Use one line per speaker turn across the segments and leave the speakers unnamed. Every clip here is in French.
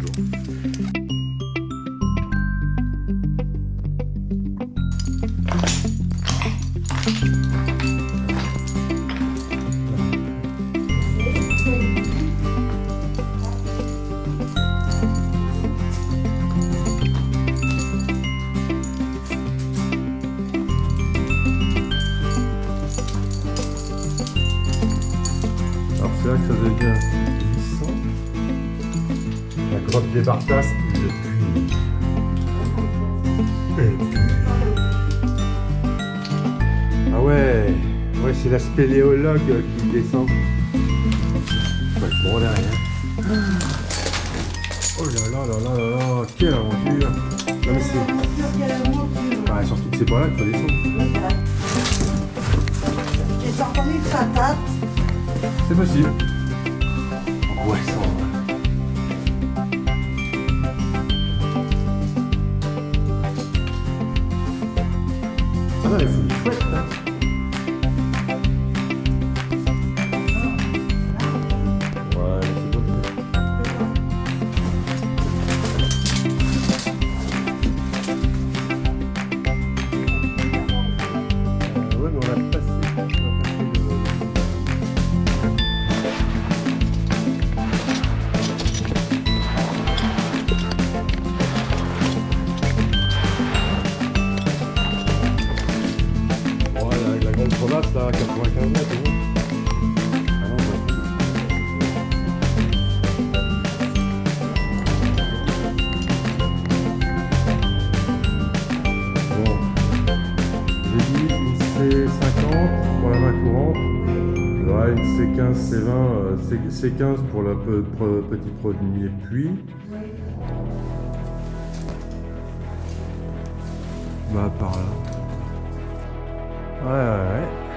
Entwicklung. Как-то, да, La grotte des Bartas, le puits. Le puits. Ah ouais, ouais c'est la spéléologue qui descend. Ouais, bon derrière. Oh là là là là là là, quelle aventure Non mais c'est... Bah, surtout que c'est pas là qu'il faut descendre.
J'ai que ça tâte.
C'est possible. Ouais, Ah là. La là, à 95 mètres. Bon. J'ai dit une C50 pour la main courante. Ouais, une C15, C20, euh, C- C15 pour le pe- pre- premier puits. Bah par là. Ouais, ouais, ouais.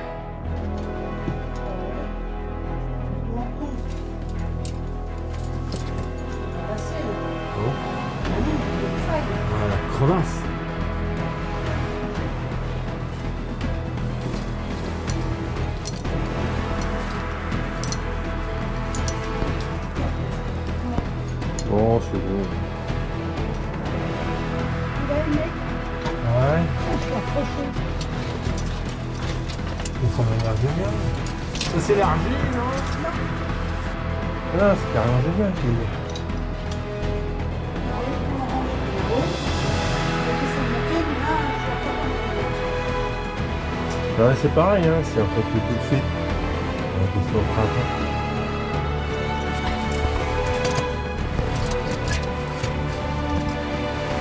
Crevasse. Bon, c'est bon. Ouais. Ça m'a l'air génial. Ça c'est l'argile, non? Ah, c'est carrément génial, c'est pareil, hein, c'est en fait tout de suite. Au printemps.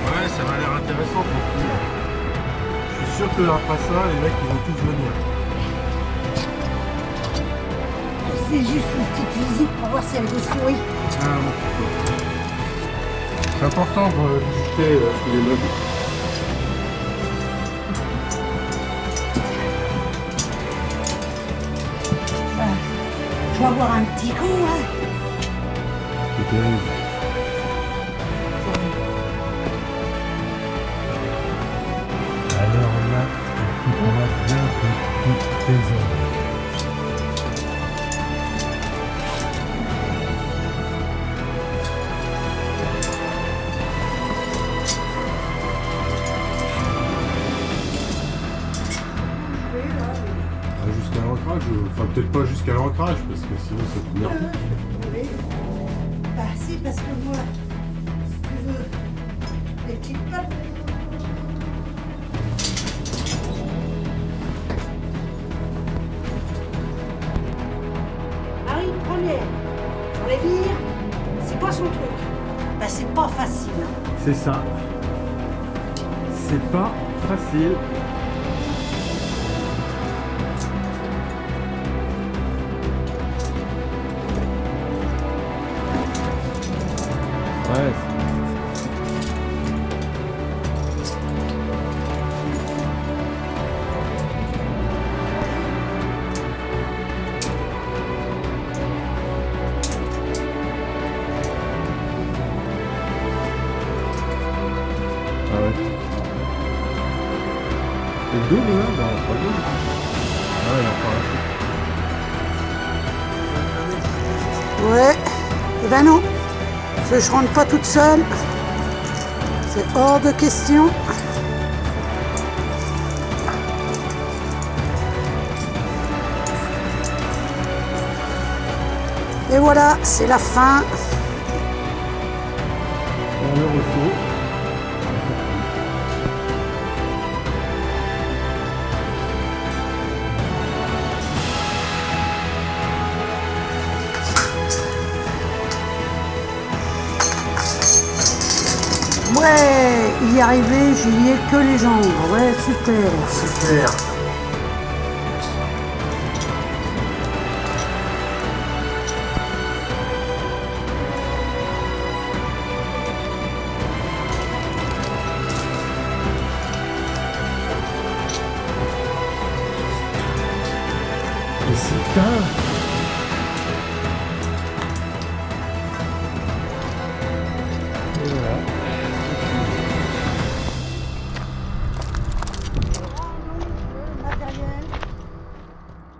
Ouais, ça m'a l'air intéressant pour le coup. Je suis sûr que après ça, les mecs ils vont tous venir.
C'est juste une petite visite pour voir si elle vous sourit.
Ah, bon. C'est important de visiter euh, tous les meubles.
Vais avoir un petit coup, hein.
C'est terrible. Alors là, on va bien que toutes enfin peut-être pas jusqu'à l'ancrage parce que sinon c'est tout merdique.
Oui. Bah si, parce que moi, si tu veux, les petites pattes. Marie, prenez. Pour les vire, c'est quoi son truc Bah c'est pas facile. hein.
C'est ça. C'est pas facile. Ouais, il en parle.
Ouais. Eh ben non. Parce que je rentre pas toute seule. C'est hors de question. Et voilà, c'est la fin.
On le reçoit.
Ouais, y arriver, j'y ai que les jambes. Ouais, super.
Super. Et c'est tard.